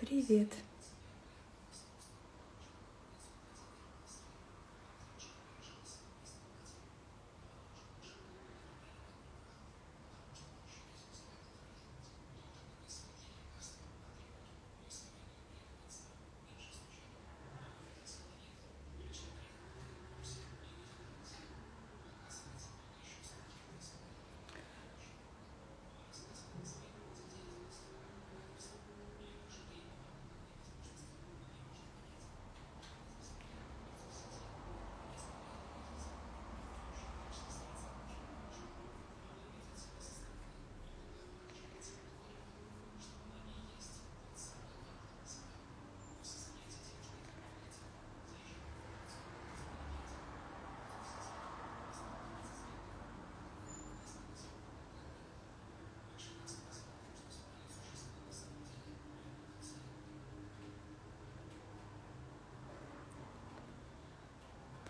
Привет.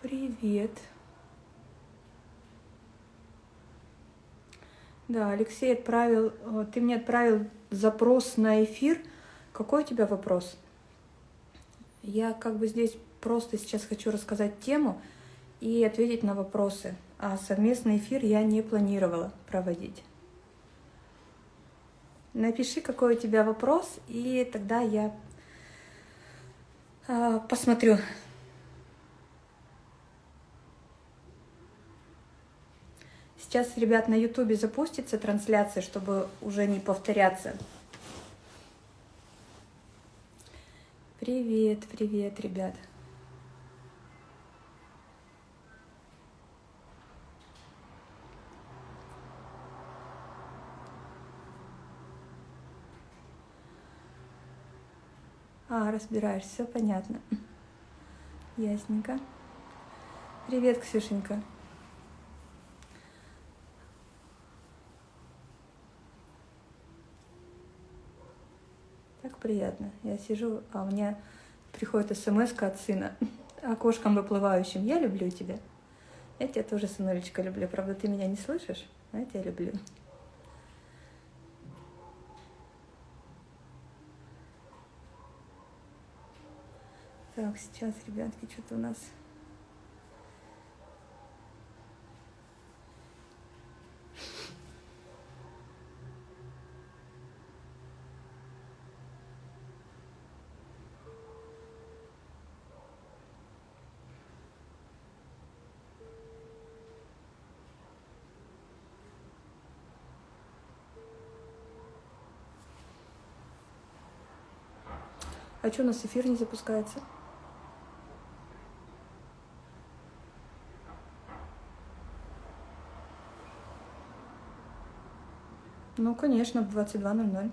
Привет. Да, Алексей отправил, э, ты мне отправил запрос на эфир. Какой у тебя вопрос? Я как бы здесь просто сейчас хочу рассказать тему и ответить на вопросы. А совместный эфир я не планировала проводить. Напиши, какой у тебя вопрос, и тогда я э, посмотрю, Сейчас, ребят, на ютубе запустится трансляция, чтобы уже не повторяться. Привет, привет, ребят. А, разбираешь, все понятно. Ясненько. Привет, Ксюшенька. Приятно. Я сижу, а у меня приходит смс от сына окошком выплывающим. Я люблю тебя. Я тебя тоже, сынулечка, люблю. Правда, ты меня не слышишь, но я тебя люблю. Так, сейчас, ребятки, что-то у нас А что у нас эфир не запускается? Ну, конечно, в 22.00.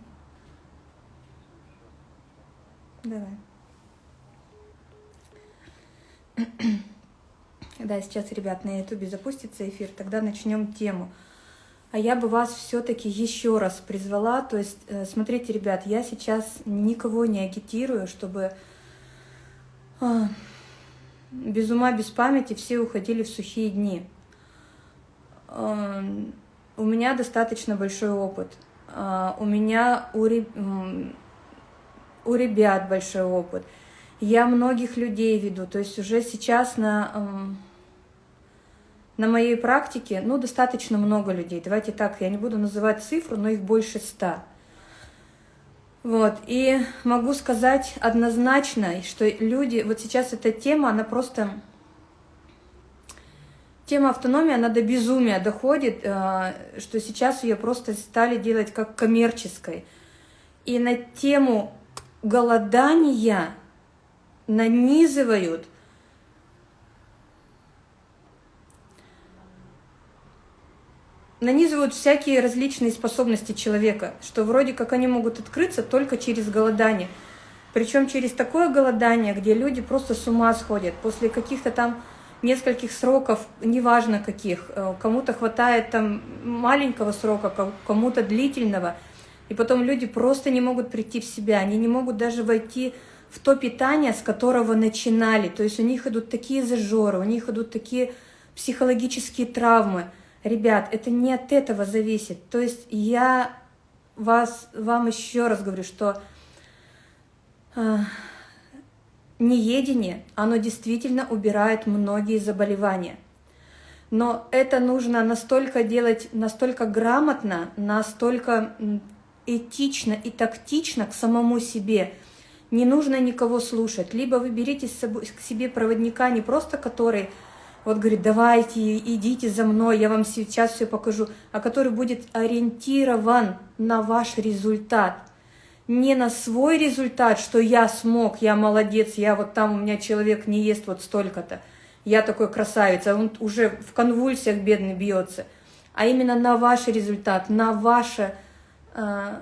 Давай. Да, сейчас, ребят, на ютубе запустится эфир, тогда начнем тему. А я бы вас все-таки еще раз призвала, то есть, э, смотрите, ребят, я сейчас никого не агитирую, чтобы а, без ума, без памяти все уходили в сухие дни. А, у меня достаточно большой опыт. А, у меня у, у ребят большой опыт. Я многих людей веду, то есть уже сейчас на на моей практике, ну, достаточно много людей. Давайте так, я не буду называть цифру, но их больше ста. Вот, и могу сказать однозначно, что люди, вот сейчас эта тема, она просто... Тема автономии, она до безумия доходит, э, что сейчас ее просто стали делать как коммерческой. И на тему голодания нанизывают – нанизывают всякие различные способности человека, что вроде как они могут открыться только через голодание. Причем через такое голодание, где люди просто с ума сходят. После каких-то там нескольких сроков, неважно каких, э, кому-то хватает там маленького срока, кому-то длительного, и потом люди просто не могут прийти в себя, они не могут даже войти в то питание, с которого начинали. То есть у них идут такие зажоры, у них идут такие психологические травмы – Ребят, это не от этого зависит. То есть я вас, вам еще раз говорю, что э, неедение, оно действительно убирает многие заболевания. Но это нужно настолько делать, настолько грамотно, настолько этично и тактично к самому себе. Не нужно никого слушать. Либо вы берите к себе проводника не просто который вот говорит, давайте, идите за мной, я вам сейчас все покажу, а который будет ориентирован на ваш результат не на свой результат, что я смог, я молодец, я вот там, у меня человек не ест вот столько-то, я такой красавец, а он уже в конвульсиях бедный бьется, а именно на ваш результат, на ваше, э,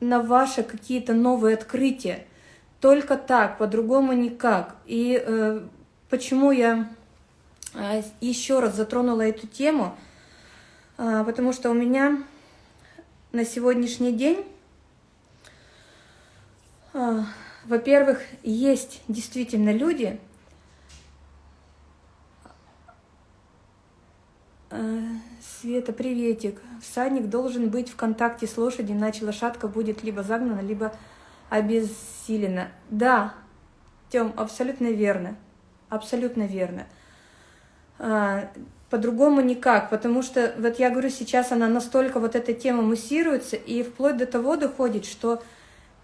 на ваши какие-то новые открытия. Только так, по-другому никак. И э, почему я э, еще раз затронула эту тему, э, потому что у меня на сегодняшний день а, во-первых, есть действительно люди, а, Света, приветик. Всадник должен быть в контакте с лошадью, иначе лошадка будет либо загнана, либо обессилена. Да, Тем, абсолютно верно. Абсолютно верно. А, по-другому никак, потому что, вот я говорю, сейчас она настолько, вот эта тема муссируется, и вплоть до того доходит, что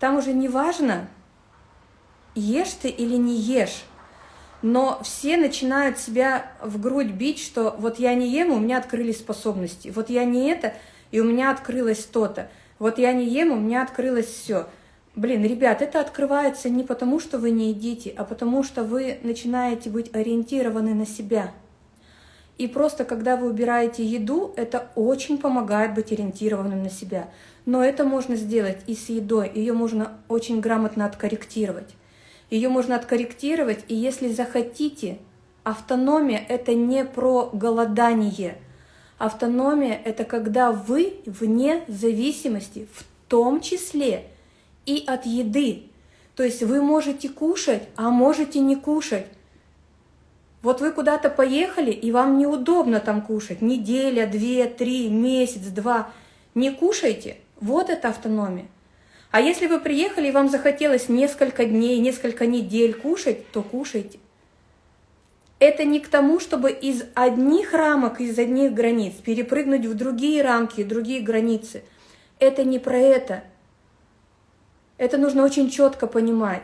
там уже не важно, ешь ты или не ешь, но все начинают себя в грудь бить, что вот я не ем, у меня открылись способности, вот я не это, и у меня открылось то-то, вот я не ем, у меня открылось все. Блин, ребят, это открывается не потому, что вы не едите, а потому что вы начинаете быть ориентированы на себя. И просто когда вы убираете еду, это очень помогает быть ориентированным на себя. Но это можно сделать и с едой, ее можно очень грамотно откорректировать. Ее можно откорректировать, и если захотите, автономия – это не про голодание. Автономия – это когда вы вне зависимости, в том числе и от еды. То есть вы можете кушать, а можете не кушать. Вот вы куда-то поехали, и вам неудобно там кушать. Неделя, две, три, месяц, два. Не кушайте – вот это автономия. А если вы приехали и вам захотелось несколько дней, несколько недель кушать, то кушайте. Это не к тому, чтобы из одних рамок, из одних границ перепрыгнуть в другие рамки, другие границы. Это не про это. Это нужно очень четко понимать.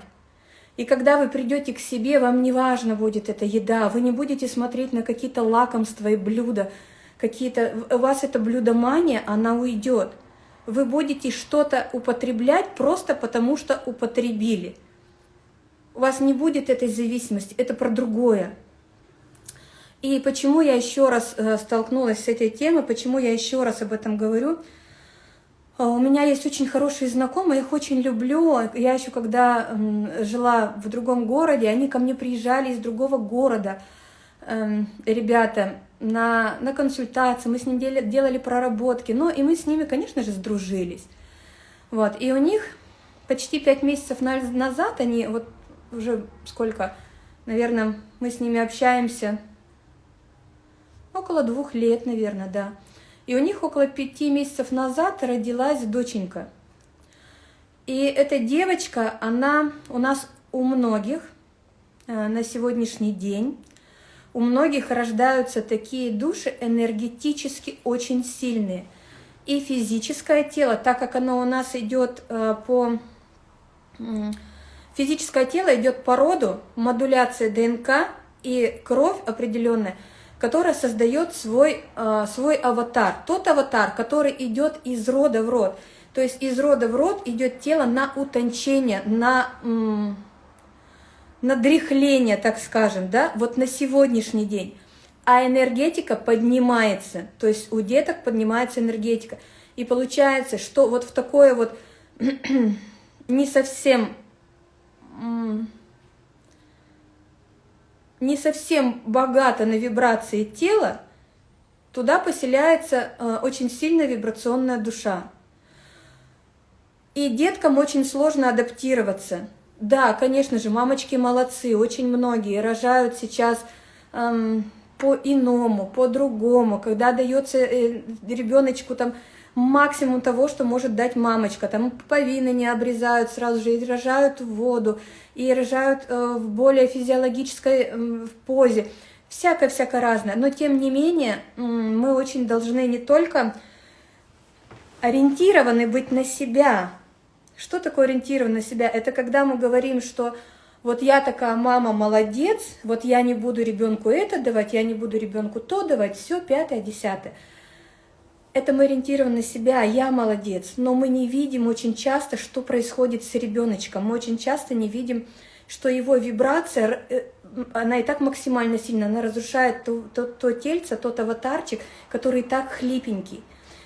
И когда вы придете к себе, вам не важно будет эта еда, вы не будете смотреть на какие-то лакомства и блюда, какие-то... У вас эта блюдомания, она уйдет вы будете что-то употреблять просто потому, что употребили. У вас не будет этой зависимости, это про другое. И почему я еще раз э, столкнулась с этой темой, почему я еще раз об этом говорю. А, у меня есть очень хорошие знакомые, их очень люблю. Я еще когда жила в другом городе, они ко мне приезжали из другого города. Эм, ребята, на, на консультации, мы с ним делали, делали проработки, ну и мы с ними, конечно же, сдружились. Вот, и у них почти пять месяцев назад, они вот уже сколько, наверное, мы с ними общаемся, около двух лет, наверное, да. И у них около пяти месяцев назад родилась доченька. И эта девочка, она у нас у многих э, на сегодняшний день у многих рождаются такие души энергетически очень сильные. И физическое тело, так как оно у нас идет э, по... Физическое тело идет по роду, модуляция ДНК и кровь определенная, которая создает свой, э, свой аватар. Тот аватар, который идет из рода в род. То есть из рода в род идет тело на утончение, на на дряхление, так скажем, да, вот на сегодняшний день. А энергетика поднимается, то есть у деток поднимается энергетика. И получается, что вот в такое вот не совсем не совсем богато на вибрации тела, туда поселяется э, очень сильная вибрационная душа. И деткам очень сложно адаптироваться – да, конечно же, мамочки молодцы, очень многие рожают сейчас эм, по-иному, по-другому, когда дается э, ребеночку там максимум того, что может дать мамочка. Там пуповины не обрезают сразу же и рожают в воду, и рожают э, в более физиологической позе. Всякое-всякое разное. Но тем не менее, мы очень должны не только ориентированы быть на себя. Что такое ориентирован на себя? Это когда мы говорим, что вот я такая мама молодец, вот я не буду ребенку это давать, я не буду ребенку то давать, все пятое, десятое это мы ориентированы на себя, я молодец, но мы не видим очень часто, что происходит с ребеночком. Мы очень часто не видим, что его вибрация, э, она и так максимально сильно, она разрушает то, то, то тельце, тот аватарчик, который и так хлипенький.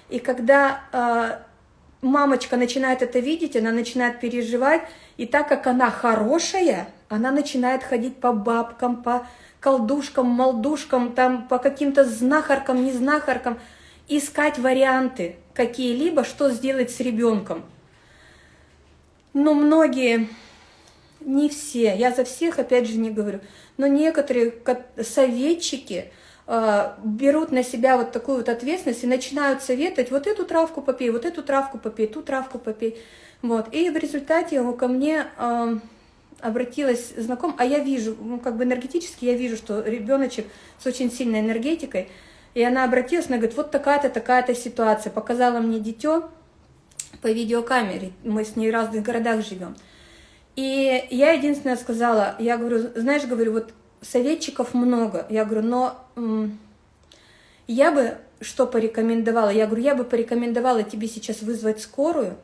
И когда э, мамочка начинает это видеть, она начинает переживать, и так как она хорошая, она начинает ходить по бабкам, по колдушкам, молдушкам, там, по каким-то знахаркам, не знахаркам, искать варианты какие-либо, что сделать с ребенком. Но многие, не все, я за всех опять же не говорю, но некоторые советчики э, берут на себя вот такую вот ответственность и начинают советовать, вот эту травку попей, вот эту травку попей, ту травку попей. Вот. И в результате ко мне э, обратилась знаком, а я вижу, ну, как бы энергетически я вижу, что ребеночек с очень сильной энергетикой, и она обратилась, она говорит, вот такая-то, такая-то ситуация. Показала мне дитё по видеокамере, мы с ней в разных городах живем. И я единственное сказала, я говорю, знаешь, говорю, вот советчиков много. Я говорю, но я бы что порекомендовала? Я говорю, я бы порекомендовала тебе сейчас вызвать скорую.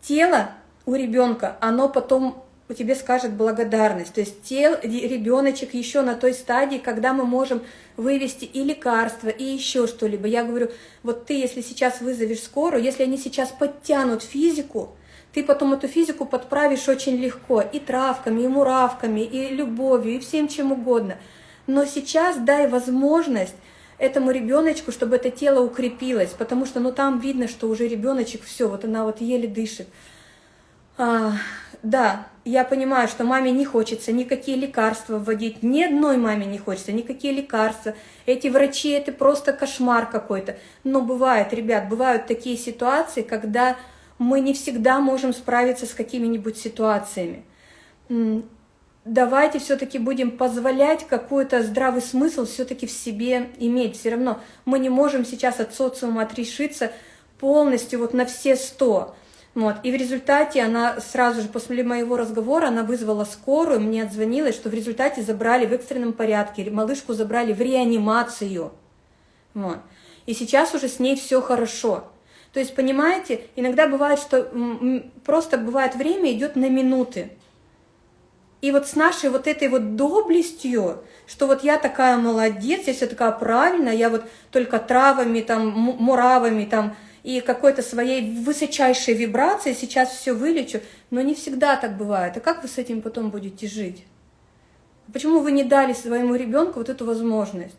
Тело у ребенка, оно потом у тебе скажет благодарность. То есть тел, ребеночек еще на той стадии, когда мы можем вывести и лекарства, и еще что-либо. Я говорю, вот ты, если сейчас вызовешь скорую, если они сейчас подтянут физику, ты потом эту физику подправишь очень легко, и травками, и муравками, и любовью, и всем чем угодно. Но сейчас дай возможность этому ребеночку, чтобы это тело укрепилось, потому что ну там видно, что уже ребеночек все, вот она вот еле дышит. А, да, я понимаю, что маме не хочется никакие лекарства вводить, ни одной маме не хочется никакие лекарства. Эти врачи, это просто кошмар какой-то. Но бывает, ребят, бывают такие ситуации, когда мы не всегда можем справиться с какими-нибудь ситуациями. Давайте все-таки будем позволять какой-то здравый смысл все-таки в себе иметь. Все равно мы не можем сейчас от социума отрешиться полностью вот на все сто. Вот. И в результате она сразу же после моего разговора, она вызвала скорую, мне отзвонилась, что в результате забрали в экстренном порядке, малышку забрали в реанимацию. Вот. И сейчас уже с ней все хорошо. То есть, понимаете, иногда бывает, что просто бывает время идет на минуты. И вот с нашей вот этой вот доблестью, что вот я такая молодец, я все такая правильная, я вот только травами, там, муравами, там, и какой-то своей высочайшей вибрации сейчас все вылечу, но не всегда так бывает. А как вы с этим потом будете жить? Почему вы не дали своему ребенку вот эту возможность?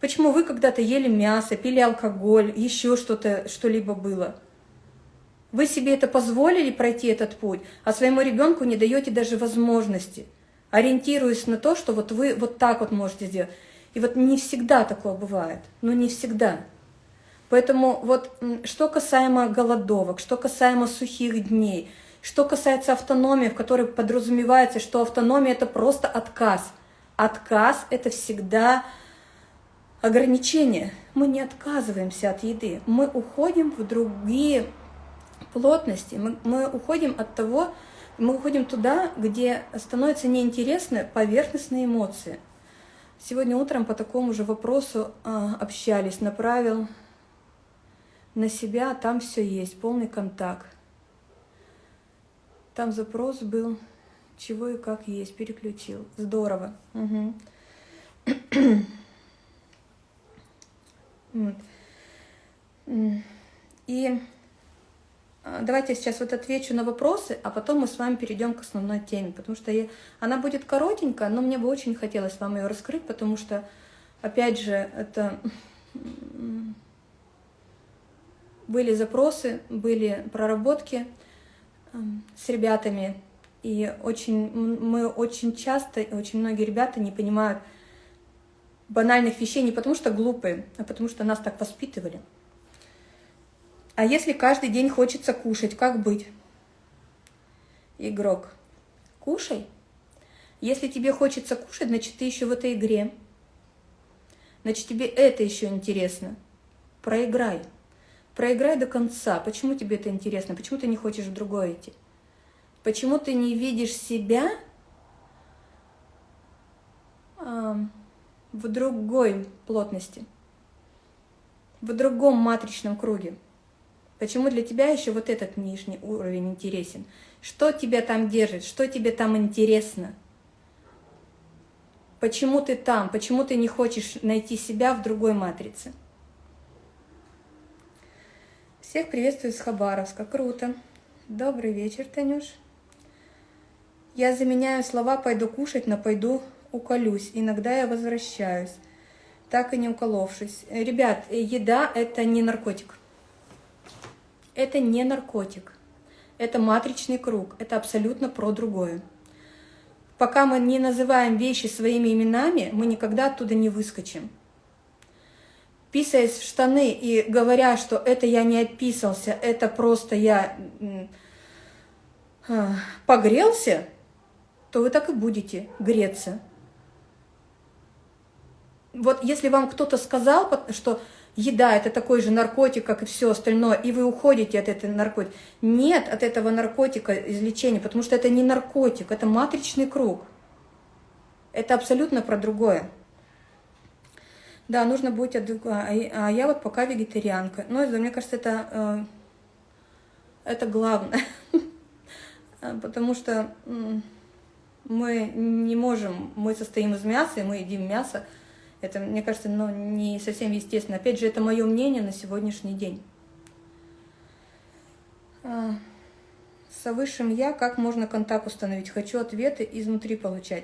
Почему вы когда-то ели мясо, пили алкоголь, еще что-то, что-либо было? Вы себе это позволили пройти этот путь, а своему ребенку не даете даже возможности, ориентируясь на то, что вот вы вот так вот можете сделать. И вот не всегда такое бывает, но не всегда. Поэтому вот что касаемо голодовок, что касаемо сухих дней, что касается автономии, в которой подразумевается, что автономия – это просто отказ. Отказ – это всегда ограничение. Мы не отказываемся от еды, мы уходим в другие плотности, мы, мы уходим от того, мы уходим туда, где становятся неинтересны поверхностные эмоции. Сегодня утром по такому же вопросу э, общались, направил на себя, там все есть, полный контакт. Там запрос был, чего и как есть, переключил. Здорово. Угу. вот. И а, давайте я сейчас вот отвечу на вопросы, а потом мы с вами перейдем к основной теме, потому что я, она будет коротенькая, но мне бы очень хотелось вам ее раскрыть, потому что, опять же, это были запросы, были проработки эм, с ребятами, и очень, мы очень часто, очень многие ребята не понимают банальных вещей не потому что глупые, а потому что нас так воспитывали. А если каждый день хочется кушать, как быть? Игрок. Кушай. Если тебе хочется кушать, значит, ты еще в этой игре. Значит, тебе это еще интересно. Проиграй. Проиграй до конца. Почему тебе это интересно? Почему ты не хочешь в другое идти? Почему ты не видишь себя э, в другой плотности, в другом матричном круге? Почему для тебя еще вот этот нижний уровень интересен? Что тебя там держит? Что тебе там интересно? Почему ты там? Почему ты не хочешь найти себя в другой матрице? Всех приветствую с Хабаровска. Круто. Добрый вечер, Танюш. Я заменяю слова «пойду кушать» на «пойду уколюсь». Иногда я возвращаюсь, так и не уколовшись. Ребят, еда – это не наркотик. Это не наркотик. Это матричный круг. Это абсолютно про другое. Пока мы не называем вещи своими именами, мы никогда оттуда не выскочим. Писаясь в штаны и говоря, что это я не отписался, это просто я а, погрелся, то вы так и будете греться. Вот если вам кто-то сказал, что еда – это такой же наркотик, как и все остальное, и вы уходите от этого наркотика. Нет от этого наркотика излечения, потому что это не наркотик, это матричный круг. Это абсолютно про другое. Да, нужно быть адекватным. А я вот пока вегетарианка. Но мне кажется, это, э, это главное. Потому что мы не можем, мы состоим из мяса, и мы едим мясо, это, мне кажется, ну, не совсем естественно. Опять же, это мое мнение на сегодняшний день. А, со высшим «я» как можно контакт установить? Хочу ответы изнутри получать.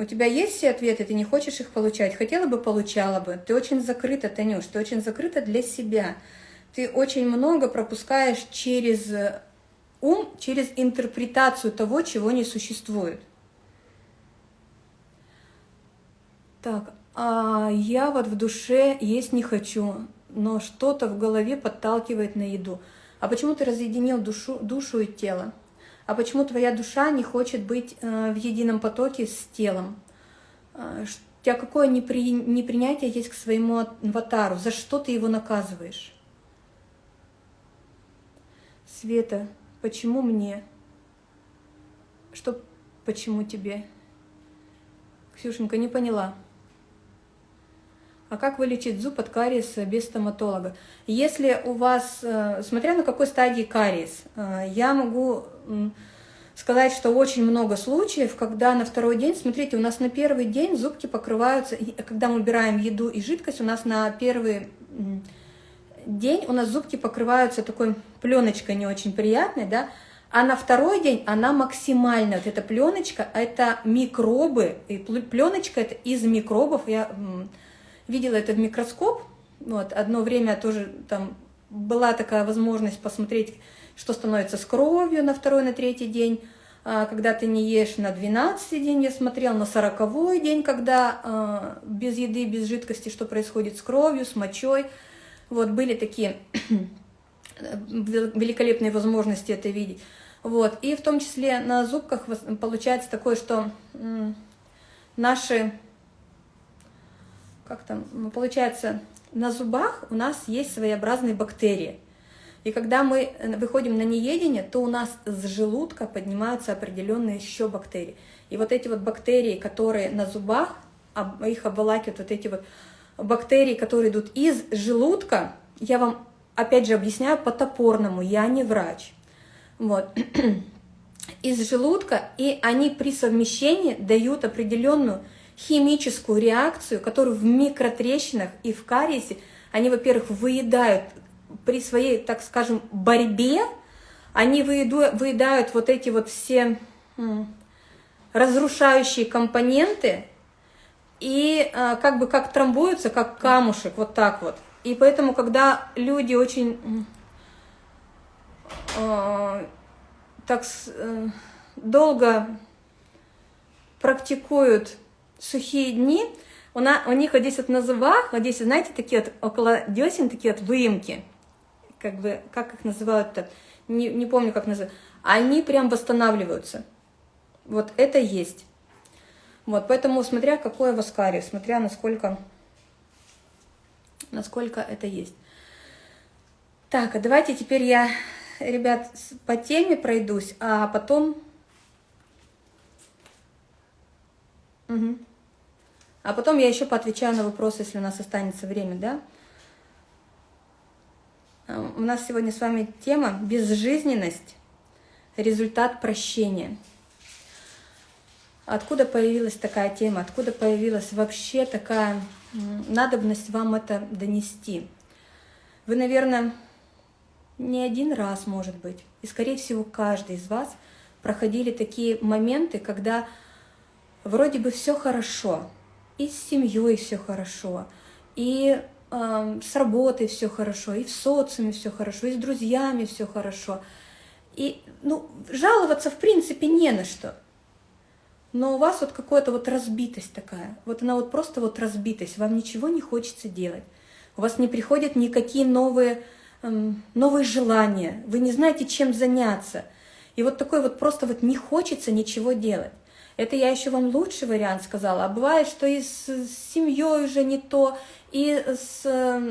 У тебя есть все ответы, ты не хочешь их получать? Хотела бы, получала бы. Ты очень закрыта, Танюш, ты очень закрыта для себя. Ты очень много пропускаешь через ум, через интерпретацию того, чего не существует. Так, а я вот в душе есть не хочу, но что-то в голове подталкивает на еду. А почему ты разъединил душу, душу и тело? А почему твоя душа не хочет быть э, в едином потоке с телом? Э, у тебя какое непри, непринятие есть к своему аватару? За что ты его наказываешь? Света, почему мне? Что почему тебе? Ксюшенька, не поняла. А как вылечить зуб от кариеса без стоматолога? Если у вас, э, смотря на какой стадии кариес, э, я могу сказать, что очень много случаев, когда на второй день, смотрите, у нас на первый день зубки покрываются, когда мы убираем еду и жидкость, у нас на первый день у нас зубки покрываются такой пленочкой не очень приятной, да, а на второй день она максимально, вот эта пленочка, это микробы, и пленочка это из микробов, я видела это в микроскоп, вот, одно время тоже там была такая возможность посмотреть, что становится с кровью на второй, на третий день, а, когда ты не ешь на 12 день, я смотрел на 40 день, когда а, без еды, без жидкости, что происходит с кровью, с мочой. Вот, были такие великолепные возможности это видеть. Вот, и в том числе на зубках получается такое, что наши как там, получается, на зубах у нас есть своеобразные бактерии. И когда мы э, выходим на неедение, то у нас с желудка поднимаются определенные еще бактерии. И вот эти вот бактерии, которые на зубах, их обволакивают вот эти вот бактерии, которые идут из желудка, я вам опять же объясняю по-топорному, я не врач. Вот. Из желудка, и они при совмещении дают определенную химическую реакцию, которую в микротрещинах и в кариесе они, во-первых, выедают при своей, так скажем, борьбе, они выедают, выедают вот эти вот все разрушающие компоненты и а, как бы как трамбуются, как камушек, вот так вот. И поэтому, когда люди очень э, так э, долго практикуют сухие дни, у, на, у них вот здесь вот на зубах, вот здесь, знаете, такие вот около десен, такие вот выемки. Как бы, как их называют-то, не, не помню, как называют, они прям восстанавливаются. Вот это есть. Вот, поэтому смотря какое воскарий, смотря насколько, насколько это есть. Так, а давайте теперь я, ребят, по теме пройдусь, а потом... Угу. А потом я еще поотвечаю на вопросы, если у нас останется время, да? А, у нас сегодня с вами тема «Безжизненность. Результат прощения». Откуда появилась такая тема? Откуда появилась вообще такая надобность вам это донести? Вы, наверное, не один раз, может быть, и, скорее всего, каждый из вас проходили такие моменты, когда вроде бы все хорошо, и с семьей все хорошо, и с работой все хорошо, и в социуме все хорошо, и с друзьями все хорошо. И ну, жаловаться в принципе не на что. Но у вас вот какая-то вот разбитость такая. Вот она вот просто вот разбитость. Вам ничего не хочется делать. У вас не приходят никакие новые новые желания, вы не знаете, чем заняться. И вот такой вот просто вот не хочется ничего делать. Это я еще вам лучший вариант сказала. А бывает, что и с, семьей уже не то, и с,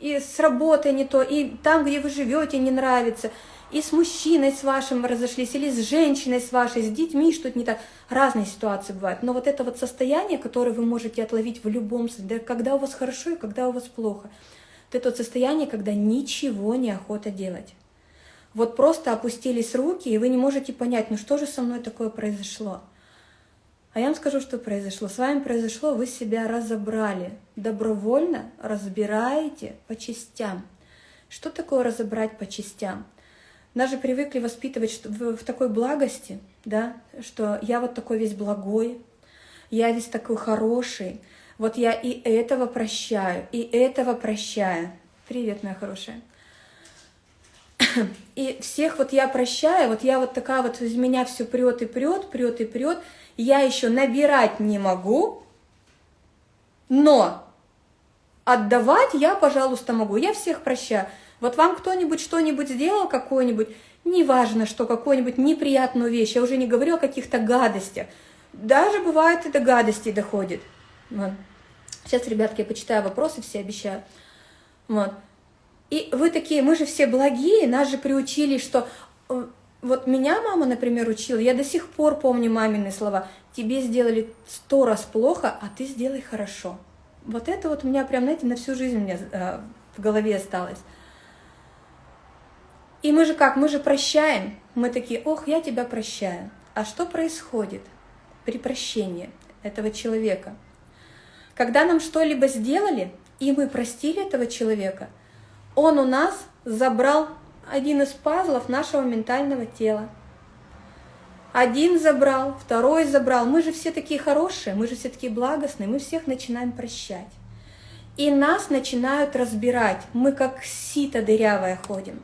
и с работой не то, и там, где вы живете, не нравится, и с мужчиной с вашим разошлись, или с женщиной с вашей, с детьми что-то не так. Разные ситуации бывают. Но вот это вот состояние, которое вы можете отловить в любом состоянии, когда у вас хорошо и когда у вас плохо – это то состояние, когда ничего не охота делать. Вот просто опустились руки, и вы не можете понять, ну что же со мной такое произошло. А я вам скажу, что произошло. С вами произошло, вы себя разобрали. Добровольно разбираете по частям. Что такое разобрать по частям? Нас же привыкли воспитывать в, такой благости, да, что я вот такой весь благой, я весь такой хороший, вот я и этого прощаю, и этого прощаю. Привет, моя хорошая. И всех вот я прощаю, вот я вот такая вот, из меня все прет и прет, прет и прет. Я еще набирать не могу, но отдавать я, пожалуйста, могу. Я всех прощаю. Вот вам кто-нибудь что-нибудь сделал, какой-нибудь, неважно что, какую-нибудь неприятную вещь, я уже не говорю о каких-то гадостях. Даже бывает и до гадостей доходит. Вот. Сейчас, ребятки, я почитаю вопросы, все обещаю. Вот. И вы такие, мы же все благие, нас же приучили, что... Э, вот меня мама, например, учила, я до сих пор помню мамины слова. Тебе сделали сто раз плохо, а ты сделай хорошо. Вот это вот у меня прям, знаете, на всю жизнь у меня э, в голове осталось. И мы же как, мы же прощаем. Мы такие, ох, я тебя прощаю. А что происходит при прощении этого человека? Когда нам что-либо сделали, и мы простили этого человека, он у нас забрал один из пазлов нашего ментального тела. Один забрал, второй забрал. Мы же все такие хорошие, мы же все такие благостные, мы всех начинаем прощать. И нас начинают разбирать. Мы как сито дырявое ходим.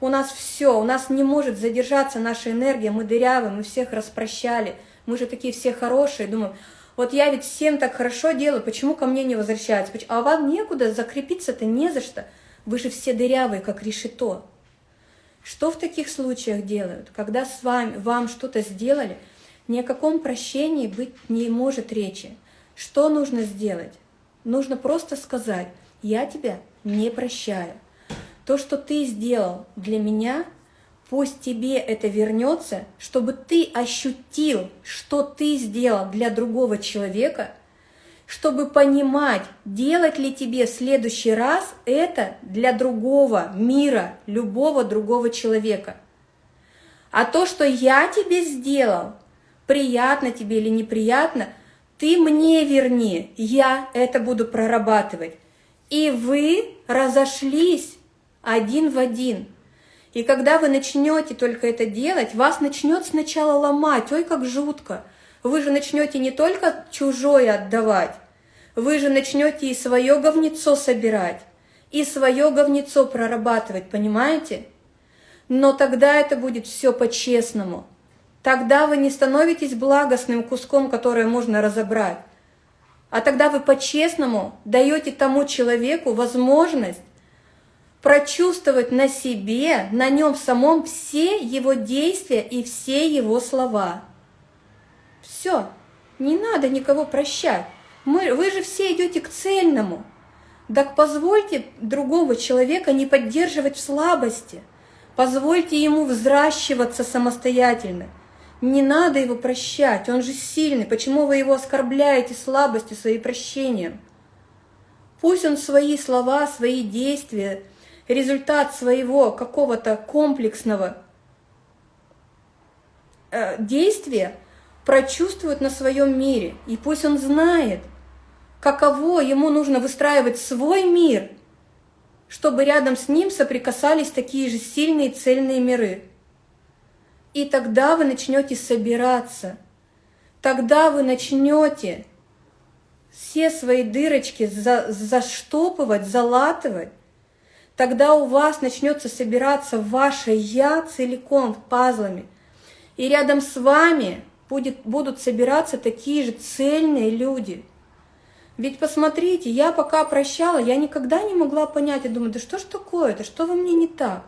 У нас все, у нас не может задержаться наша энергия, мы дырявые, мы всех распрощали. Мы же такие все хорошие, думаем, вот я ведь всем так хорошо делаю, почему ко мне не возвращаются? А вам некуда, закрепиться-то не за что. Вы же все дырявые, как решето. Что в таких случаях делают? Когда с вами, вам что-то сделали, ни о каком прощении быть не может речи. Что нужно сделать? Нужно просто сказать, я тебя не прощаю. То, что ты сделал для меня – Пусть тебе это вернется, чтобы ты ощутил, что ты сделал для другого человека, чтобы понимать, делать ли тебе в следующий раз это для другого мира, любого другого человека. А то, что я тебе сделал, приятно тебе или неприятно, ты мне верни, я это буду прорабатывать. И вы разошлись один в один – и когда вы начнете только это делать, вас начнет сначала ломать, ой, как жутко. Вы же начнете не только чужое отдавать, вы же начнете и свое говнецо собирать, и свое говнецо прорабатывать, понимаете? Но тогда это будет все по-честному. Тогда вы не становитесь благостным куском, которое можно разобрать. А тогда вы по-честному даете тому человеку возможность прочувствовать на себе, на нем самом все его действия и все его слова. Все, не надо никого прощать. Мы, вы же все идете к цельному. Так позвольте другого человека не поддерживать в слабости. Позвольте ему взращиваться самостоятельно. Не надо его прощать, он же сильный. Почему вы его оскорбляете слабостью, своим прощением? Пусть он свои слова, свои действия, результат своего какого-то комплексного э, действия прочувствует на своем мире. И пусть он знает, каково ему нужно выстраивать свой мир, чтобы рядом с ним соприкасались такие же сильные цельные миры. И тогда вы начнете собираться. Тогда вы начнете все свои дырочки за, заштопывать, залатывать. Тогда у вас начнется собираться ваше «я» целиком пазлами. И рядом с вами будет, будут собираться такие же цельные люди. Ведь посмотрите, я пока прощала, я никогда не могла понять, я думаю, да что ж такое-то, что во мне не так?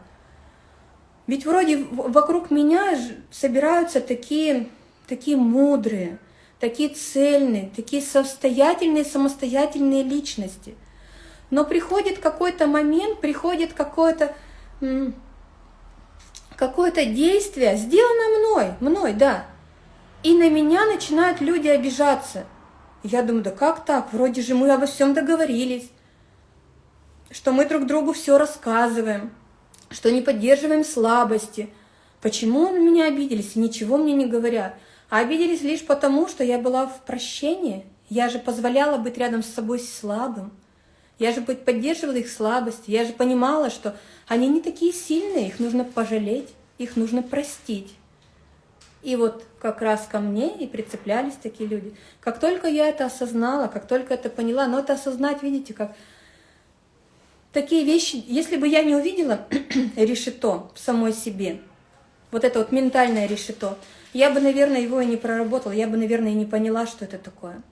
Ведь вроде вокруг меня собираются такие, такие мудрые, такие цельные, такие состоятельные, самостоятельные личности. Но приходит какой-то момент, приходит какое-то какое-то действие, сделано мной, мной, да, и на меня начинают люди обижаться. Я думаю, да как так? Вроде же мы обо всем договорились, что мы друг другу все рассказываем что не поддерживаем слабости. Почему на меня обиделись и ничего мне не говорят? А обиделись лишь потому, что я была в прощении. Я же позволяла быть рядом с собой слабым. Я же поддерживала их слабость. Я же понимала, что они не такие сильные, их нужно пожалеть, их нужно простить. И вот как раз ко мне и прицеплялись такие люди. Как только я это осознала, как только это поняла, но это осознать, видите, как такие вещи, если бы я не увидела решето в самой себе, вот это вот ментальное решето, я бы, наверное, его и не проработала, я бы, наверное, и не поняла, что это такое.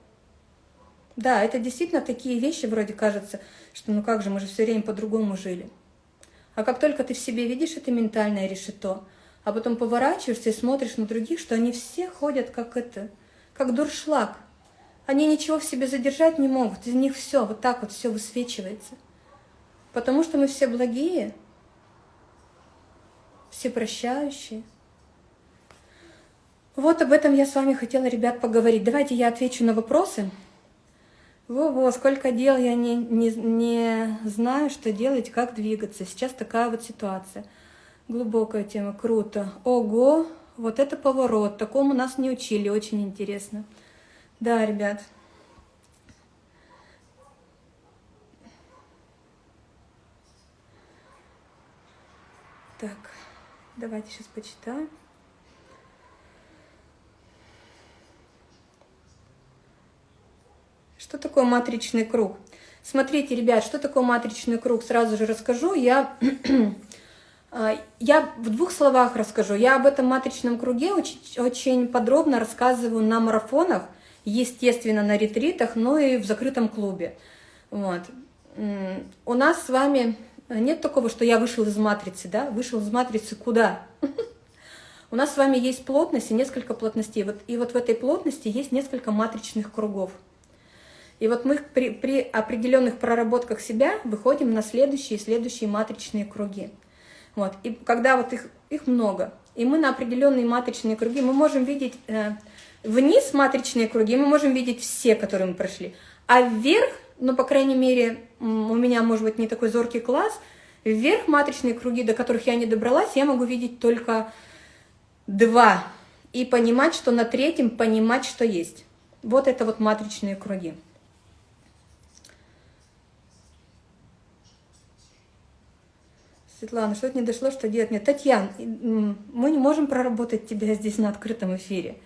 Да, это действительно такие вещи, вроде кажется, что ну как же, мы же все время по-другому жили. А как только ты в себе видишь это ментальное решето, а потом поворачиваешься и смотришь на других, что они все ходят как это, как дуршлаг. Они ничего в себе задержать не могут, из них все, вот так вот все высвечивается. Потому что мы все благие, все прощающие. Вот об этом я с вами хотела, ребят, поговорить. Давайте я отвечу на вопросы. Во-во, сколько дел, я не, не, не знаю, что делать, как двигаться. Сейчас такая вот ситуация. Глубокая тема, круто. Ого, вот это поворот, такому нас не учили, очень интересно. Да, ребят. Так, давайте сейчас почитаем. Что такое матричный круг? Смотрите, ребят, что такое матричный круг, сразу же расскажу. Я, а, я в двух словах расскажу. Я об этом матричном круге очень, очень подробно рассказываю на марафонах, естественно, на ретритах, но и в закрытом клубе. Вот. У нас с вами нет такого, что я вышел из матрицы, да? Вышел из матрицы куда? У нас с вами есть плотность и несколько плотностей. Вот, и вот в этой плотности есть несколько матричных кругов. И вот мы при, при определенных проработках себя выходим на следующие и следующие матричные круги. Вот. И когда вот их, их много, и мы на определенные матричные круги, мы можем видеть э, вниз матричные круги, мы можем видеть все, которые мы прошли. А вверх ну, по крайней мере, у меня, может быть, не такой зоркий класс, вверх матричные круги, до которых я не добралась, я могу видеть только два. И понимать, что на третьем понимать, что есть. Вот это вот матричные круги. Светлана, что-то не дошло, что делать? Нет, Татьяна, мы не можем проработать тебя здесь на открытом эфире.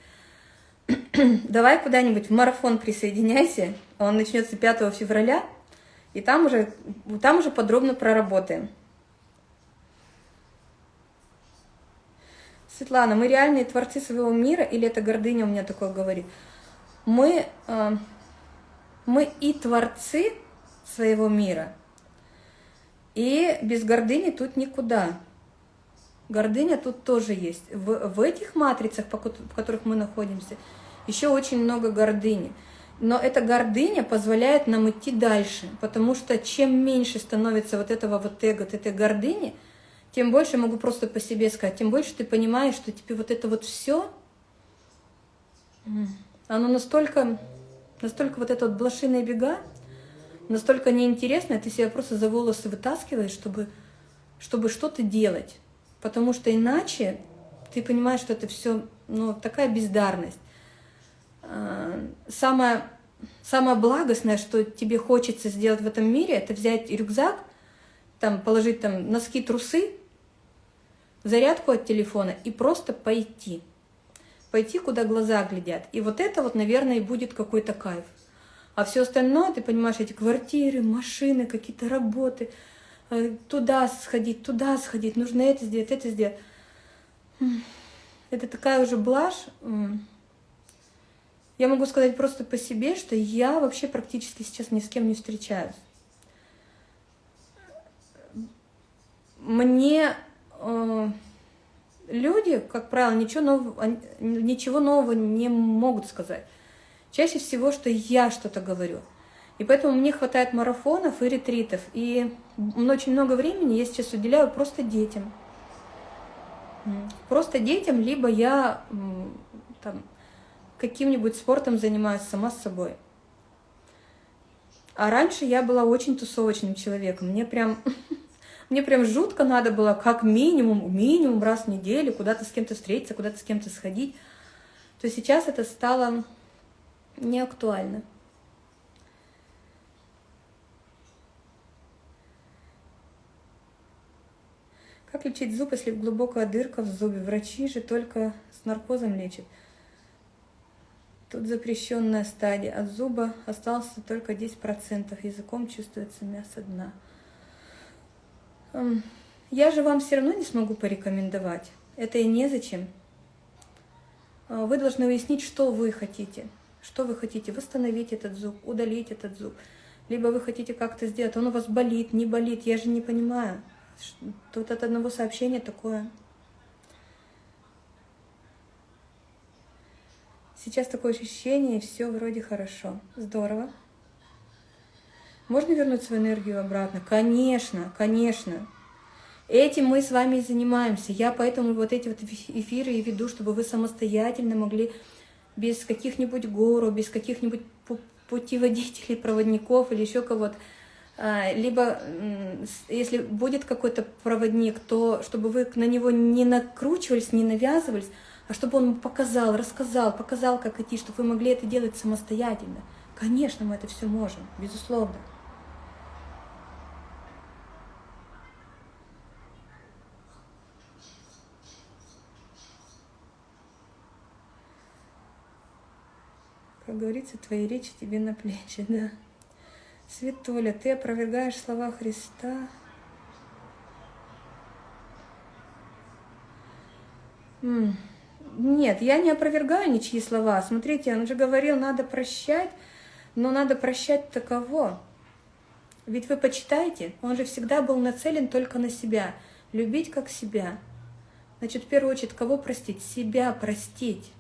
давай куда-нибудь в марафон присоединяйся, он начнется 5 февраля, и там уже, там уже подробно проработаем. Светлана, мы реальные творцы своего мира, или это гордыня у меня такое говорит? Мы, э, мы и творцы своего мира, И без гордыни тут никуда. Гордыня тут тоже есть. В, в этих матрицах, в которых мы находимся, еще очень много гордыни. Но эта гордыня позволяет нам идти дальше, потому что чем меньше становится вот этого вот эго, этой гордыни, тем больше, могу просто по себе сказать, тем больше ты понимаешь, что тебе вот это вот все, оно настолько, настолько вот это вот блошиные бега, настолько неинтересное, ты себя просто за волосы вытаскиваешь, чтобы, чтобы что-то делать. Потому что иначе ты понимаешь, что это все ну, такая бездарность. А, самое, самое благостное, что тебе хочется сделать в этом мире, это взять рюкзак, там, положить там носки, трусы, зарядку от телефона и просто пойти. Пойти, куда глаза глядят. И вот это вот, наверное, и будет какой-то кайф. А все остальное, ты понимаешь, эти квартиры, машины, какие-то работы, э, туда сходить, туда сходить, нужно это сделать, это сделать. Это такая уже блажь. Я могу сказать просто по себе, что я вообще практически сейчас ни с кем не встречаюсь. Мне э, люди, как правило, ничего нового, ничего нового не могут сказать. Чаще всего, что я что-то говорю. И поэтому мне хватает марафонов и ретритов. И очень много времени я сейчас уделяю просто детям. Просто детям, либо я там, каким-нибудь спортом занимаюсь сама с собой. А раньше я была очень тусовочным человеком. Мне прям, мне прям жутко надо было как минимум, минимум раз в неделю куда-то с кем-то встретиться, куда-то с кем-то сходить. То сейчас это стало не актуально. Как лечить зуб, если глубокая дырка в зубе? Врачи же только с наркозом лечат. Тут запрещенная стадия. От зуба осталось только 10%. Языком чувствуется мясо дна. Я же вам все равно не смогу порекомендовать. Это и незачем. А, вы должны выяснить, что вы хотите. Что вы хотите? Восстановить этот зуб, удалить этот зуб. Либо вы хотите как-то сделать, он у вас болит, не болит. Я же не понимаю. Тут от одного сообщения такое. Сейчас такое ощущение, все вроде хорошо. Здорово. Можно вернуть свою энергию обратно? Конечно, конечно. Этим мы с вами и занимаемся. Я поэтому вот эти вот эфиры и веду, чтобы вы самостоятельно могли без каких-нибудь гуру, без каких-нибудь путеводителей, проводников или еще кого-то, а, либо если будет какой-то проводник, то чтобы вы на него не накручивались, не навязывались, а чтобы он показал, рассказал, показал, как идти, чтобы вы могли это делать самостоятельно. Конечно, мы это все можем, безусловно. Как говорится, твои речи тебе на плечи, да. Светоля, ты опровергаешь слова Христа. Нет, я не опровергаю ничьи слова. Смотрите, он же говорил, надо прощать, но надо прощать таково. Ведь вы почитайте, он же всегда был нацелен только на себя. Любить как себя. Значит, в первую очередь, кого простить? Себя простить.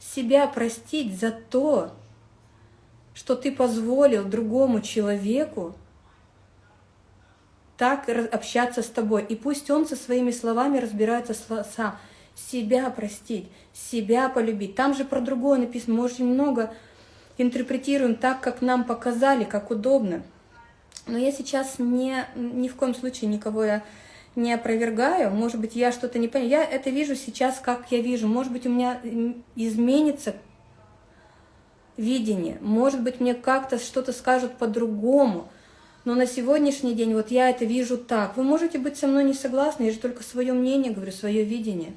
Себя простить за то, что ты позволил другому человеку так общаться с тобой. И пусть он со своими словами разбирается сам себя простить, себя полюбить. Там же про другое написано. Мы очень много интерпретируем так, как нам показали, как удобно. Но я сейчас не, ни в коем случае никого я не опровергаю. Может быть, я что-то не понимаю. Я это вижу сейчас, как я вижу. Может быть, у меня изменится видение. Может быть, мне как-то что-то скажут по-другому. Но на сегодняшний день вот я это вижу так. Вы можете быть со мной не согласны, я же только свое мнение говорю, свое видение.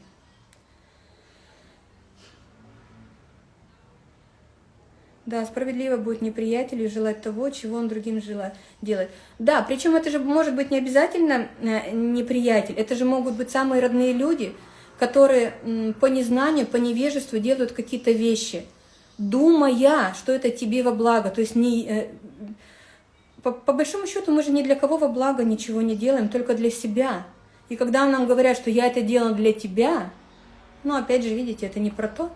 Да, справедливо будет неприятелю желать того, чего он другим желает делать. Да, причем это же может быть не обязательно э, неприятель, это же могут быть самые родные люди, которые по незнанию, по невежеству делают какие-то вещи, думая, что это тебе во благо. То есть не, э, по, по большому счету мы же ни для кого во благо ничего не делаем, только для себя. И когда нам говорят, что я это делаю для тебя, ну опять же, видите, это не про то.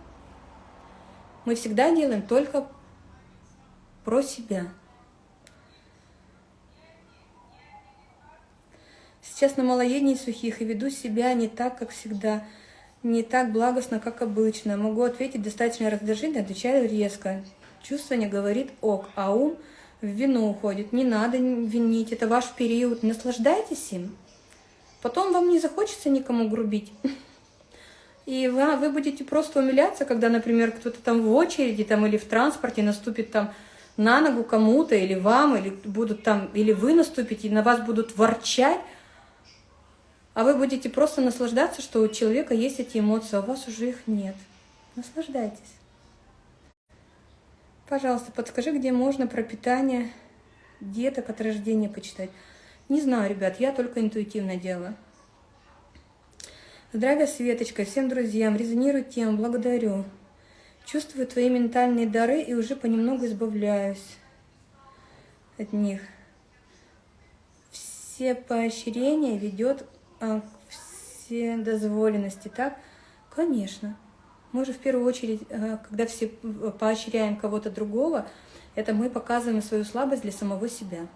Мы всегда делаем только про себя. Сейчас на малоедении сухих и веду себя не так, как всегда, не так благостно, как обычно. Могу ответить достаточно раздражительно, отвечаю резко. Чувство не говорит ок, а ум в вину уходит. Не надо винить, это ваш период, наслаждайтесь им. Потом вам не захочется никому грубить. И вы, вы будете просто умиляться, когда, например, кто-то там в очереди там, или в транспорте наступит там на ногу кому-то, или вам, или будут там, или вы наступите, и на вас будут ворчать, а вы будете просто наслаждаться, что у человека есть эти эмоции, а у вас уже их нет. Наслаждайтесь. Пожалуйста, подскажи, где можно про питание деток от рождения почитать. Не знаю, ребят, я только интуитивно делаю. Здравия, Светочка, всем друзьям, резонирует тем, благодарю. Чувствую твои ментальные дары и уже понемногу избавляюсь от них. Все поощрения ведет а, все дозволенности, так? Конечно. Мы же в первую очередь, э, когда все поощряем кого-то другого, это мы показываем свою слабость для самого себя.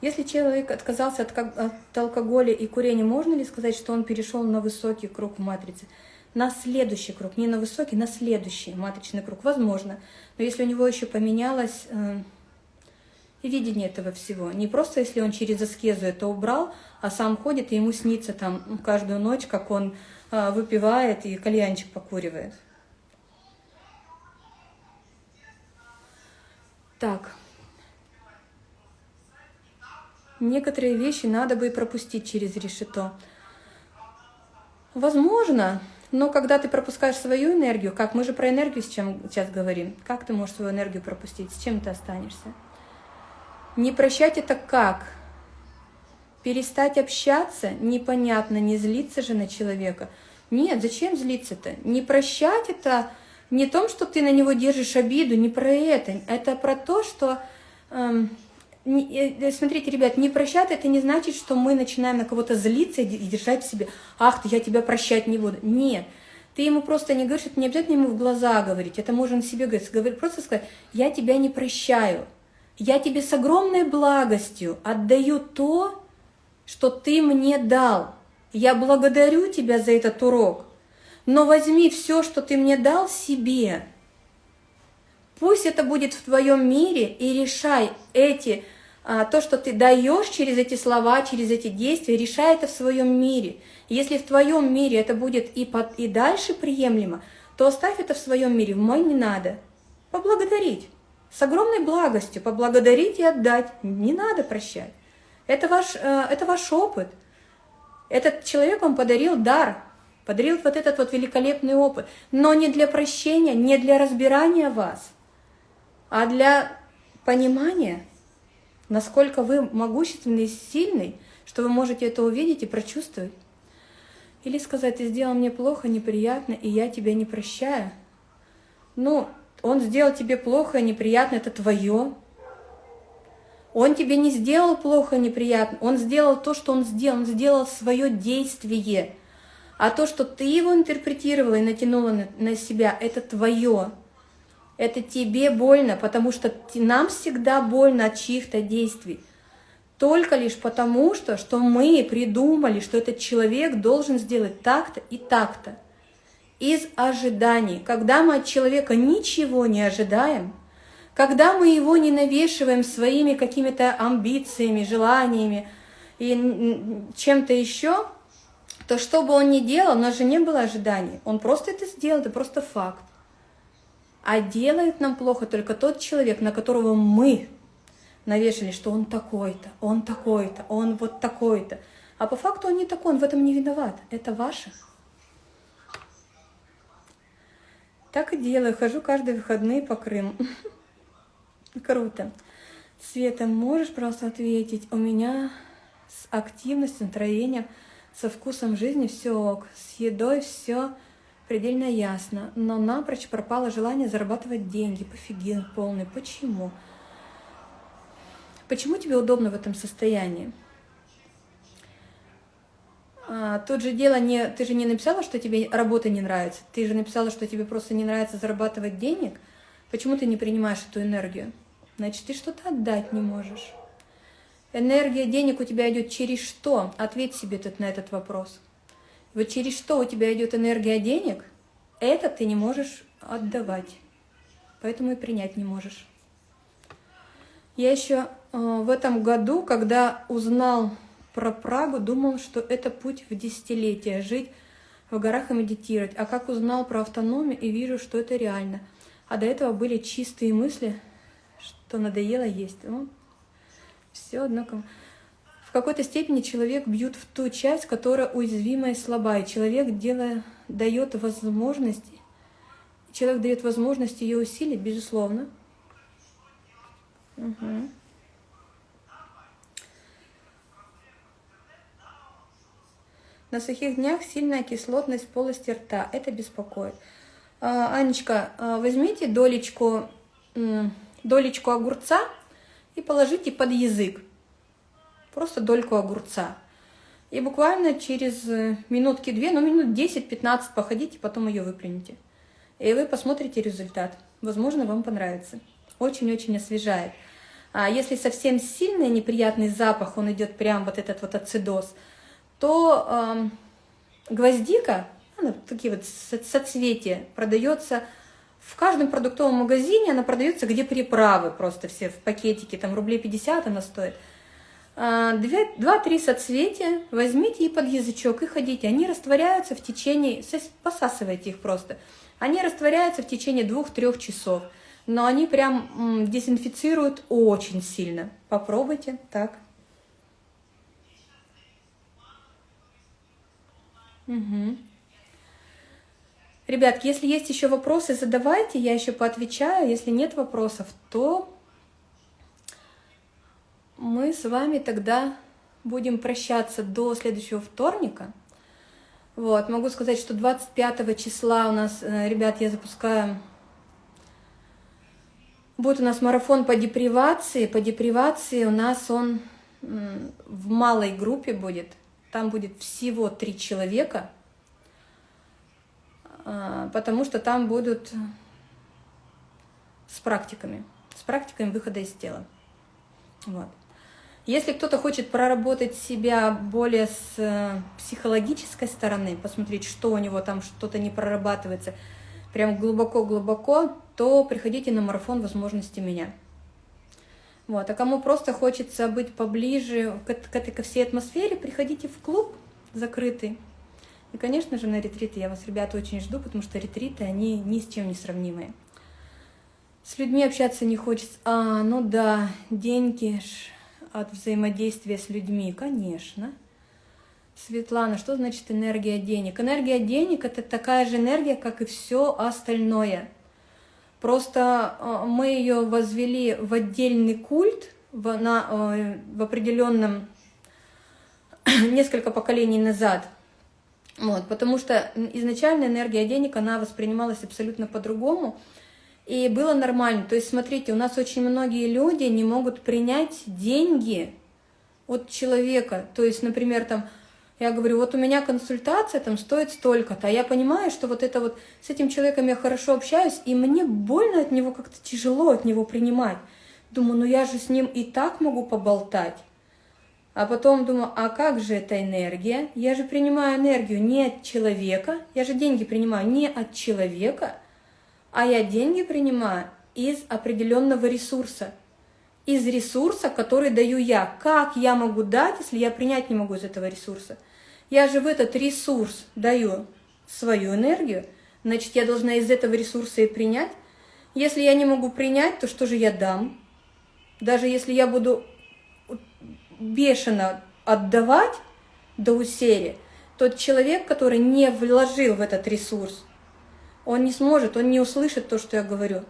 Если человек отказался от, алкоголя и курения, можно ли сказать, что он перешел на высокий круг в матрице? На следующий круг, не на высокий, на следующий матричный круг, возможно. Но если у него еще поменялось э, видение этого всего, не просто если он через аскезу это убрал, а сам ходит и ему снится там каждую ночь, как он а, выпивает и кальянчик покуривает. Так. Некоторые вещи надо бы и пропустить через решето. Возможно, но когда ты пропускаешь свою энергию, как мы же про энергию сейчас говорим, как ты можешь свою энергию пропустить, с чем ты останешься? Не прощать это как? Перестать общаться непонятно, не злиться же на человека. Нет, зачем злиться-то? Не прощать это не том, что ты на него держишь обиду, не про это. Это про то, что... Эм, не, э, смотрите, ребят, не прощать это не значит, что мы начинаем на кого-то злиться и держать в себе. Ах, ты, я тебя прощать не буду. Нет. Ты ему просто не говоришь, это не обязательно ему в глаза говорить, это можно себе говорить, просто сказать, я тебя не прощаю, я тебе с огромной благостью отдаю то, что ты мне дал. Я благодарю тебя за этот урок, но возьми все, что ты мне дал, себе. Пусть это будет в твоем мире, и решай эти, то, что ты даешь через эти слова, через эти действия, решай это в своем мире. Если в твоем мире это будет и, под, и дальше приемлемо, то оставь это в своем мире, в мой не надо. Поблагодарить. С огромной благостью поблагодарить и отдать. Не надо прощать. Это ваш, э, это ваш опыт. Этот человек вам подарил дар, подарил вот этот вот великолепный опыт, но не для прощения, не для разбирания вас, а для понимания, насколько вы могущественный и сильный, что вы можете это увидеть и прочувствовать. Или сказать, ты сделал мне плохо, неприятно, и я тебя не прощаю. Ну, он сделал тебе плохо, неприятно, это твое, он тебе не сделал плохо, неприятно, он сделал то, что он сделал, он сделал свое действие. А то, что ты его интерпретировала и натянула на, на себя, это твое. Это тебе больно, потому что нам всегда больно от чьих-то действий. Только лишь потому, что, что мы придумали, что этот человек должен сделать так-то и так-то. Из ожиданий. Когда мы от человека ничего не ожидаем – когда мы его не навешиваем своими какими-то амбициями, желаниями и чем-то еще, то что бы он ни делал, у нас же не было ожиданий. Он просто это сделал, это просто факт. А делает нам плохо только тот человек, на которого мы навешали, что он такой-то, он такой-то, он вот такой-то. А по факту он не такой, он в этом не виноват. Это ваше. Так и делаю, хожу каждые выходные по Крыму. Круто. Света, можешь просто ответить? У меня с активностью, настроением, со вкусом жизни все ок. С едой все предельно ясно. Но напрочь пропало желание зарабатывать деньги. Пофигин полный. Почему? Почему тебе удобно в этом состоянии? А, тут же дело не... Ты же не написала, что тебе работа не нравится. Ты же написала, что тебе просто не нравится зарабатывать денег. Почему ты не принимаешь эту энергию? Значит, ты что-то отдать не можешь. Энергия денег у тебя идет через что? Ответь себе тут на этот вопрос. Вот через что у тебя идет энергия денег, это ты не можешь отдавать. Поэтому и принять не можешь. Я еще э, в этом году, когда узнал про Прагу, думал, что это путь в десятилетие, жить в горах и медитировать. А как узнал про автономию и вижу, что это реально. А до этого были чистые мысли, что надоело есть. Ну, все одно кому. Какой-то степени человек бьют в ту часть, которая уязвимая и слабая. Человек делая, дает возможность, человек дает возможность ее усилить, безусловно. Угу. На сухих днях сильная кислотность полости рта. Это беспокоит. А, Анечка, а, возьмите долечку, долечку огурца и положите под язык. Просто дольку огурца. И буквально через э, минутки две, ну минут 10-15 походите, потом ее выплюните. И вы посмотрите результат. Возможно, вам понравится. Очень-очень освежает. А если совсем сильный неприятный запах, он идет прям вот этот вот ацидоз – то э, гвоздика, она, такие вот соцветия, продается в каждом продуктовом магазине, она продается где приправы просто все в пакетике, там рублей 50 она стоит. А, два-три соцветия возьмите и под язычок и ходите. Они растворяются в течение, посасывайте их просто. Они растворяются в течение двух-трех часов. Но они прям дезинфицируют очень сильно. Попробуйте так. Угу. Ребят, если есть еще вопросы, задавайте, я еще поотвечаю. Если нет вопросов, то мы с вами тогда будем прощаться до следующего вторника. Вот, могу сказать, что 25 числа у нас, э, ребят, я запускаю... Будет у нас марафон по депривации. По депривации у нас он в малой группе будет – там будет всего три человека, а, потому что там будут с практиками, с практиками выхода из тела. Вот. Если кто-то хочет проработать себя более с э, психологической стороны, посмотреть, что у него там что-то не прорабатывается, прям глубоко-глубоко, то приходите на марафон возможности меня. Вот. А кому просто хочется быть поближе к, к этой ко всей атмосфере, приходите в клуб закрытый. И, конечно же, на ретриты я вас, ребята, очень жду, потому что ретриты, они ни с чем не сравнимые. С людьми общаться не хочется. А, ну да, деньги от взаимодействия с людьми, конечно. Светлана, что значит энергия денег? Энергия денег – это такая же энергия, как и все остальное – Просто э, мы ее возвели в отдельный культ в, на, э, в определенном несколько поколений назад. Вот, потому что изначально энергия денег, она воспринималась абсолютно по-другому. И было нормально. То есть, смотрите, у нас очень многие люди не могут принять деньги от человека. То есть, например, там, я говорю, вот у меня консультация там стоит столько-то, а я понимаю, что вот это вот с этим человеком я хорошо общаюсь, и мне больно от него, как-то тяжело от него принимать. Думаю, ну я же с ним и так могу поболтать. А потом думаю, а как же эта энергия? Я же принимаю энергию не от человека, я же деньги принимаю не от человека, а я деньги принимаю из определенного ресурса. Из ресурса, который даю я. Как я могу дать, если я принять не могу из этого ресурса? Я же в этот ресурс даю свою энергию, значит, я должна из этого ресурса и принять. Если я не могу принять, то что же я дам? Даже если я буду бешено отдавать до усерия, тот человек, который не вложил в этот ресурс, он не сможет, он не услышит то, что я говорю.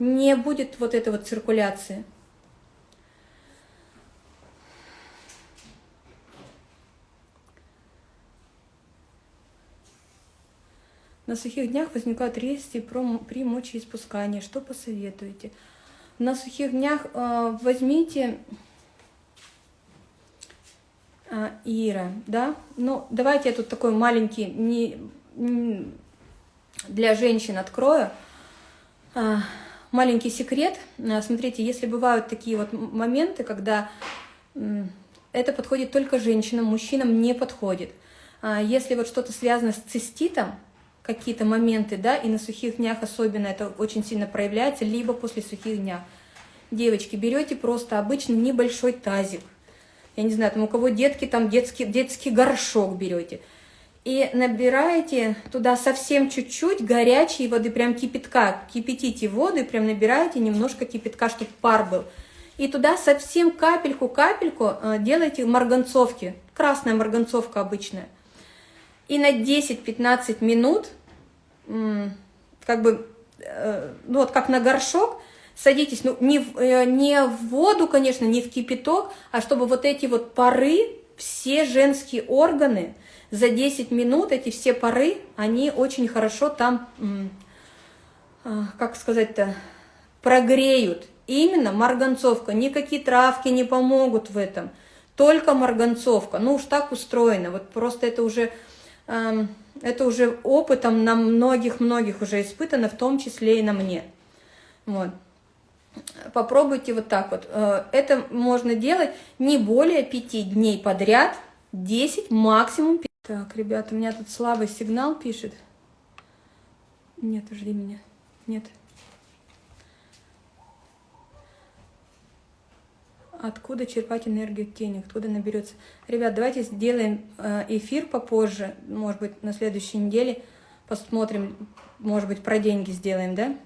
Не будет вот этой вот циркуляции. На сухих днях возникают резкие при мочеиспускании. Что посоветуете? На сухих днях э, возьмите э, Ира, да? Ну, давайте я тут такой маленький, не, не для женщин открою. Э, маленький секрет. Э, смотрите, если бывают такие вот моменты, когда это подходит только женщинам, мужчинам не подходит. Э, если вот что-то связано с циститом, какие-то моменты, да, и на сухих днях особенно это очень сильно проявляется, либо после сухих дня. Девочки, берете просто обычный небольшой тазик, я не знаю, там у кого детки, там детский, детский горшок берете, и набираете туда совсем чуть-чуть горячей воды, прям кипятка, кипятите воду и прям набираете немножко кипятка, чтобы пар был. И туда совсем капельку-капельку э, делайте марганцовки, красная марганцовка обычная. И на 10-15 минут как бы, э, ну вот как на горшок, садитесь, ну не э, не в воду, конечно, не в кипяток, а чтобы вот эти вот пары, все женские органы, за 10 минут эти все пары, они очень хорошо там, а, как сказать-то, прогреют. Именно марганцовка, никакие травки не помогут в этом, только марганцовка. Ну уж так устроено, вот просто это уже это уже опытом на многих-многих уже испытано, в том числе и на мне. Вот. Попробуйте вот так вот. Э, это можно делать не более 5 дней подряд, 10 максимум. 5. Так, ребята, у меня тут слабый сигнал пишет. Нет, жди меня. Нет. откуда черпать энергию тени, откуда наберется. Ребят, давайте сделаем э, эфир попозже, может быть, на следующей неделе, посмотрим, может быть, про деньги сделаем, да?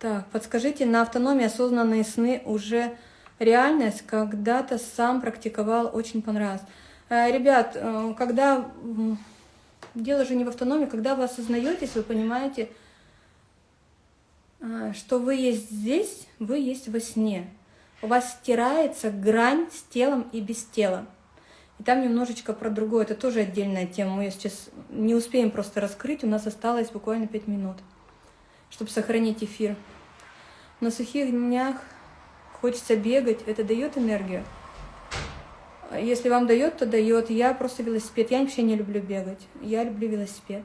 Так, подскажите, на автономии осознанные сны уже реальность, когда-то сам практиковал, очень понравилось. Э, ребят, э, когда... Дело же не в автономии, когда вы осознаетесь, вы понимаете, а, что вы есть здесь, вы есть во сне. У вас стирается грань с телом и без тела. И там немножечко про другое, это тоже отдельная тема. Мы сейчас не успеем просто раскрыть, у нас осталось буквально 5 минут, чтобы сохранить эфир. На сухих днях хочется бегать, это дает энергию. Если вам дает, то дает. Я просто велосипед. Я вообще не люблю бегать. Я люблю велосипед.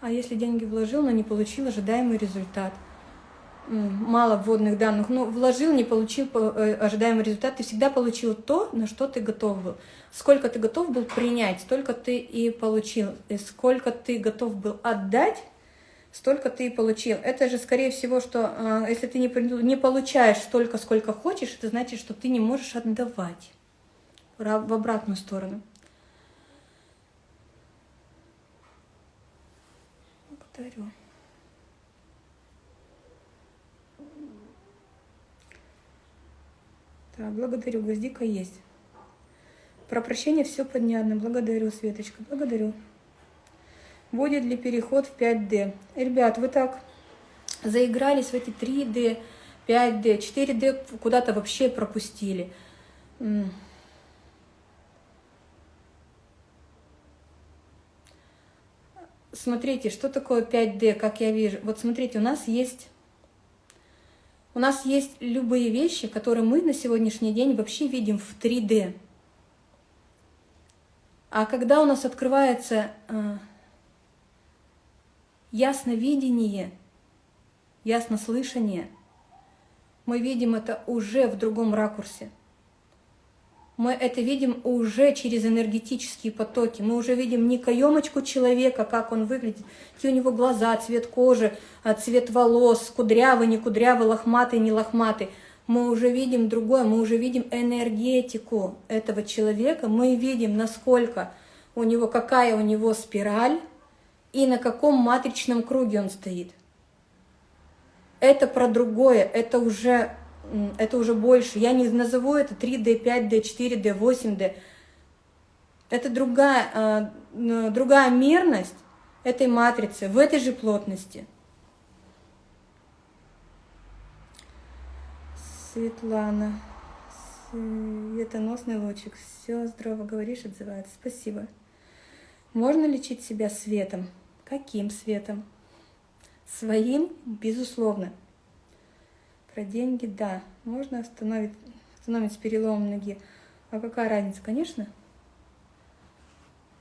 А если деньги вложил, но не получил ожидаемый результат? Мало вводных данных, но вложил, не получил э, ожидаемый результат, ты всегда получил то, на что ты готов был. Сколько ты готов был принять, столько ты и получил. И сколько ты готов был отдать, столько ты и получил. Это же, скорее всего, что э, если ты не, не получаешь столько, сколько хочешь, это значит, что ты не можешь отдавать в обратную сторону. Благодарю. Так, благодарю, гвоздика есть. Про прощение все понятно. Благодарю, Светочка, благодарю. Будет ли переход в 5D? Ребят, вы так заигрались в эти 3D, 5D, 4D, куда-то вообще пропустили. смотрите, что такое 5D, как я вижу. Вот смотрите, у нас есть... У нас есть любые вещи, которые мы на сегодняшний день вообще видим в 3D. А когда у нас открывается э, ясновидение, яснослышание, мы видим это уже в другом ракурсе мы это видим уже через энергетические потоки. Мы уже видим не каемочку человека, как он выглядит, какие у него глаза, цвет кожи, а, цвет волос, кудрявый, не кудрявый, лохматый, не лохматый. Мы уже видим другое, мы уже видим энергетику этого человека, мы видим, насколько у него, какая у него спираль и на каком матричном круге он стоит. Это про другое, это уже это уже больше. Я не назову это 3D, 5D, 4D, 8D. Это другая, э, другая мерность этой матрицы в этой же плотности. Светлана, светоносный лучик, все здорово говоришь, отзывается. Спасибо. Можно лечить себя светом? Каким светом? Своим, безусловно. Про деньги, да. Можно остановить, остановить с переломом ноги. А какая разница? Конечно.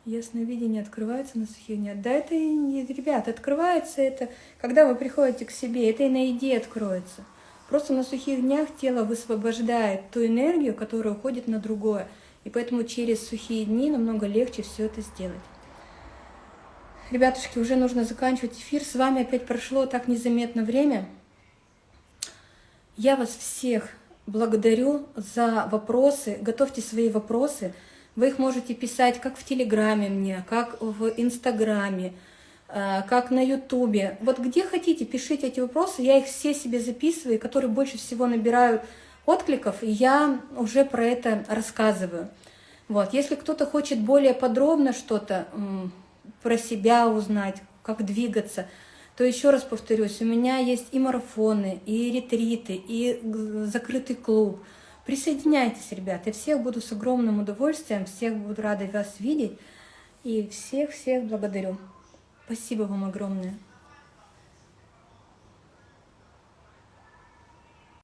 Ясновидение открывается на сухих днях. Да это, ребят, открывается это, когда вы приходите к себе, это и на еде откроется. Просто на сухих днях тело высвобождает ту энергию, которая уходит на другое. И поэтому через сухие дни намного легче все это сделать. Ребятушки, уже нужно заканчивать эфир. С вами опять прошло так незаметно время. Я вас всех благодарю за вопросы. Готовьте свои вопросы. Вы их можете писать как в Телеграме мне, как в Инстаграме, э, как на Ютубе. Вот где хотите, пишите эти вопросы. Я их все себе записываю, которые больше всего набирают откликов, и я уже про это рассказываю. Вот. Если кто-то хочет более подробно что-то про себя узнать, как двигаться, то еще раз повторюсь, у меня есть и марафоны, и ретриты, и закрытый клуб. Присоединяйтесь, ребят, я всех буду с огромным удовольствием, всех буду рада вас видеть, и всех-всех благодарю. Спасибо вам огромное.